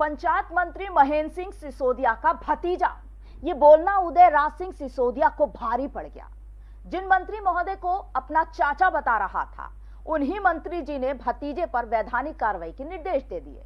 पंचायत मंत्री महेंद्र सिंह सिसोदिया का भतीजा। ये बोलना उदय राज सिंह सिसोदिया को भारी पड़ गया। जिन मंत्री महोदय को अपना चाचा बता रहा था, उन्हीं मंत्री जी ने भतीजे पर वैधानिक कार्रवाई के निर्देश दे दिए।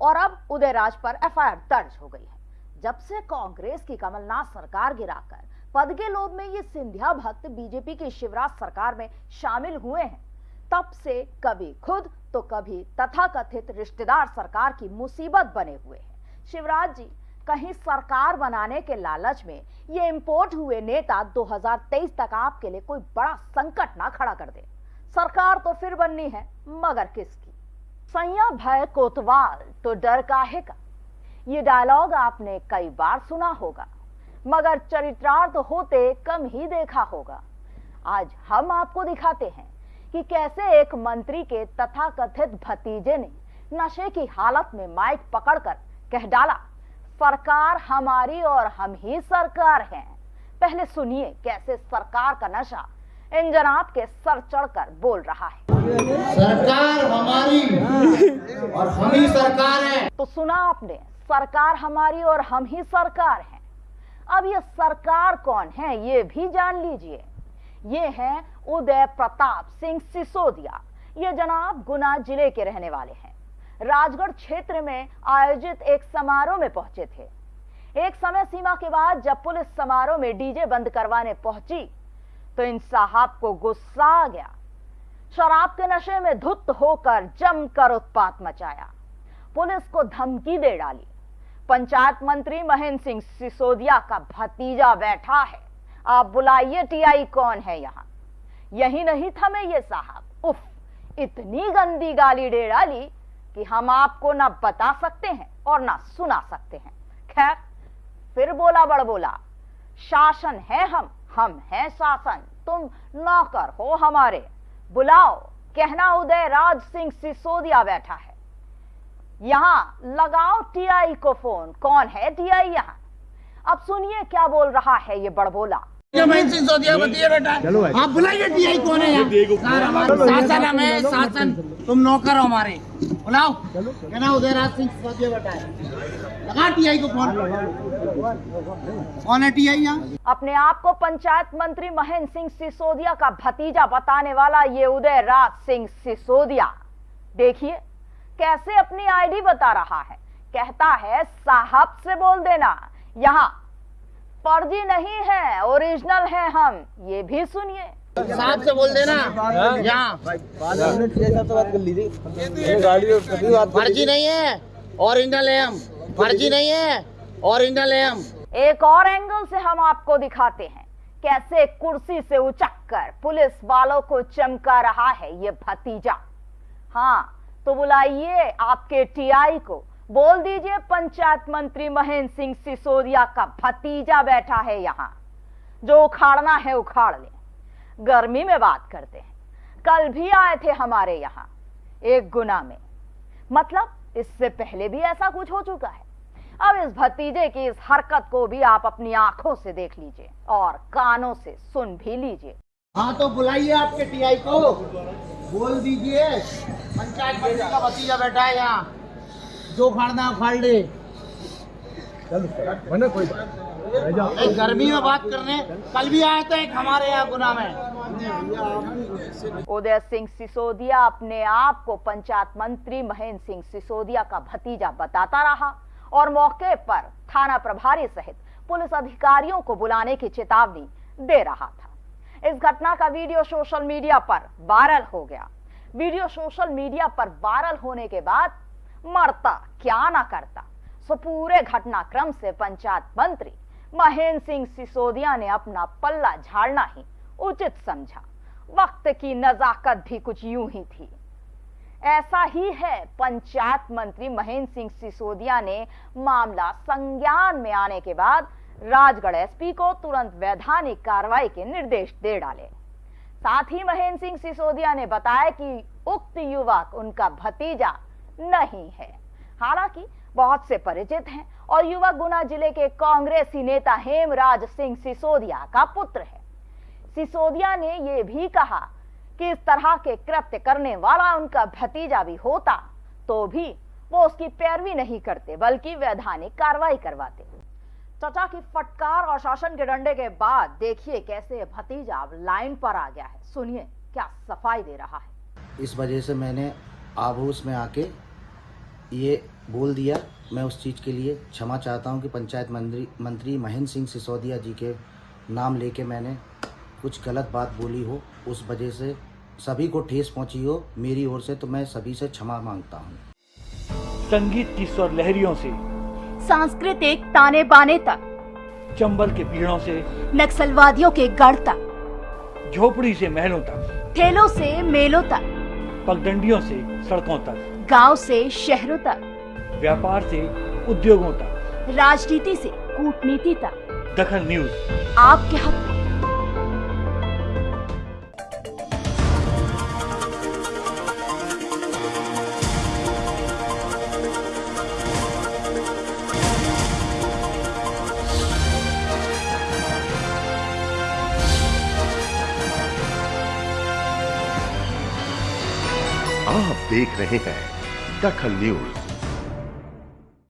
और अब उदय राज पर एफआईआर दर्ज हो गई है। जब से कांग्रेस की कमलनाथ सरकार गिराकर पद के लोभ में ये सिंधिया भक्त बीजेपी की शिवराज सरकार में शामिल हुए हैं तब से कभी खुद तो कभी तथाकथित रिश्तेदार सरकार की मुसीबत बने हुए हैं। शिवराज जी, कहीं सरकार बनाने के लालच में ये इंपोर्ट हुए नेता 2023 तक आपके लिए कोई बड़ा संकट ना खड़ा कर दे। सरकार तो फिर बननी है, मगर किसकी? सैया भय कोतवाल तो डर काहे का? ये डायलॉग आपने कई बार सुना होगा, मगर चरित्रार्थ होते कम ही देखा होगा। आज हम आपको दिखाते हैं कि कैसे एक मंत्री के तथाकथित भतीजे ने नशे की हालत में माइक पकड़कर कह डाला सरकार हमारी और हम ही सरकार हैं। पहले सुनिए कैसे सरकार का नशा इन जनाब के सर चढ़कर बोल रहा है। सरकार हमारी और हम ही सरकार है। तो सुना आपने सरकार हमारी और हम ही सरकार हैं। अब ये सरकार कौन है ये भी जान लीजिए। ये हैं उदय प्रताप सिंह सिसोदिया। ये जनाब गुना ज़िले के रहने वाले हैं। राजगढ़ क्षेत्र में आयोजित एक समारोह में पहुँचे थे। एक समय सीमा के बाद जब पुलिस समारोह में डीजे बंद करवाने पहुँची तो इन साहब को गुस्सा आ गया। शराब के नशे में धुत होकर जमकर उत्पात मचाया। पुलिस को धमकी दे डाली। पंचायत मंत्री महेंद्र सिंह सिसोदिया का भतीजा बैठा है। आप बुलाइए, टीआई कौन है यहाँ? यही नहीं थमे ये साहब। उफ, इतनी गंदी गाली दे डाली कि हम आपको ना बता सकते हैं और ना सुना सकते हैं। खैर, फिर बोला बड़ बोला शासन है हम हम हैं शासन, तुम नौकर हो हमारे। बुलाओ, कहना उदय राज सिंह सिसोदिया बैठा है। यहाँ, लगाओ टीआई को फ़ोन। कौन है टीआई यहाँ? अब सुनिए क्या बोल रहा है ये बड़बोला। महेंद्र सिंह सोदिया बताइए बेटा। आप बुलाइए टीआई कौन है यहाँ शासन हमें शासन तुम नौकर हो हमारे। बुलाओ। कहना उदय राज सिंह सोदिया बेटा। है लगा टीआई को फ़ोन। कौन है टीआई यहाँ? अपने आप को पंचायत मंत्री महेंद्र सिंह सिसोदिया का भतीजा बताने वाला ये उदय राज सिंह सिसोदिया। देखिए कैसे अपनी आईडी बता रहा है। कहता है साहब से बोल देना। यहाँ फर्जी नहीं है ओरिजिनल है हम। ये भी सुनिए। साहब से बोल देना। यहाँ। फर्जी नहीं है ओरिजिनल है हम। फर्जी नहीं है ओरिजिनल है हम। एक और एंगल से हम आपको दिखाते हैं। कैसे कुर्सी से उचक कर पुलिस वालों को चमका रहा है ये भतीजा। हाँ तो बुलाइए आपके टीआई को। बोल दीजिए, पंचायत मंत्री महेंद्र सिंह सिसोदिया का भतीजा बैठा है यहाँ। जो उखाड़ना है, उखाड़ ले। गर्मी में बात करते हैं। कल भी आए थे हमारे यहाँ, एक गुना में। मतलब इससे पहले भी ऐसा कुछ हो चुका है। अब इस भतीजे की इस हरकत को भी आप अपनी आँखों से देख लीजिए और कानों से सुन भी लीजिए। हाँ तो बुलाइए आपके टीआई को। बोल दीजिए, पंचायत का भतीजा बैठा है यहाँ। जो खाड़ना उखाड़ ले एक गर्मी में बात करने कल भी आए थे एक हमारे यहाँ गुना में। उदय सिंह सिसोदिया अपने आप को पंचायत मंत्री महेंद्र सिंह सिसोदिया का भतीजा बताता रहा और मौके पर थाना प्रभारी सहित पुलिस अधिकारियों को बुलाने की चेतावनी दे रहा था। इस घटना का वीडियो सोशल मीडिया पर वायरल हो गया। वीडियो सोशल मीडिया पर वायरल होने के बाद मरता, क्या ना करता। सो पूरे घटनाक्रम से पंचायत मंत्री महेंद्र सिंह सिसोदिया ने अपना पल्ला झाड़ना ही उचित समझा। वक्त की नजाकत भी कुछ यूँ ही थी। ऐसा ही है, पंचायत मंत्री महेंद्र सिंह सिसोदिया ने मामला संज्ञान में आने के बाद राजगढ़ एसपी को तुरंत वैधानिक कार्रवाई के निर्देश दे डाले। साथ ही महेंद्र सिंह सिसोदिया ने बताया कि उक्त युवक, उनका भतीजा नहीं है। हालाँकि बहुत से परिचित हैं और युवक गुना ज़िले के कांग्रेसी नेता हेमराज सिंह सिसोदिया का पुत्र है। सिसोदिया ने यह भी कहा कि इस तरह के कृत्य करने वाला उनका भतीजा भी होता तो भी वो उसकी पैरवी नहीं करते, बल्कि वैधानिक कार्रवाई करवाते। चचा की फटकार और शासन के डंडे के बाद देखिए कैसे भतीजा अब लाइन पर आ गया है। सुनिए, क्या सफ़ाई दे रहा है। इस वजह से मैंने आभूस में आके ये बोल दिया। मैं उस चीज़ के लिए क्षमा चाहता हूँ कि पंचायत मंत्री मंत्री महेंद्र सिंह सिसोदिया जी के नाम लेके मैंने कुछ गलत बात बोली हो उस वजह से सभी को ठेस पहुँची हो मेरी ओर से तो मैं सभी से क्षमा माँगता हूँ। संगीत की स्वर लहरियों से सांस्कृतिक ताने बाने तक चंबल के पीड़ों से नक्सलवादियों के गढ़ तक झोपड़ी से महलों तक। ठेलों से मेलों तक। पगडंडियों से सड़कों तक। गाँव से शहरों तक। व्यापार से उद्योगों तक। राजनीति से कूटनीति तक। दखन न्यूज़। आपके हक। देख रहे हैं दखल न्यूज़।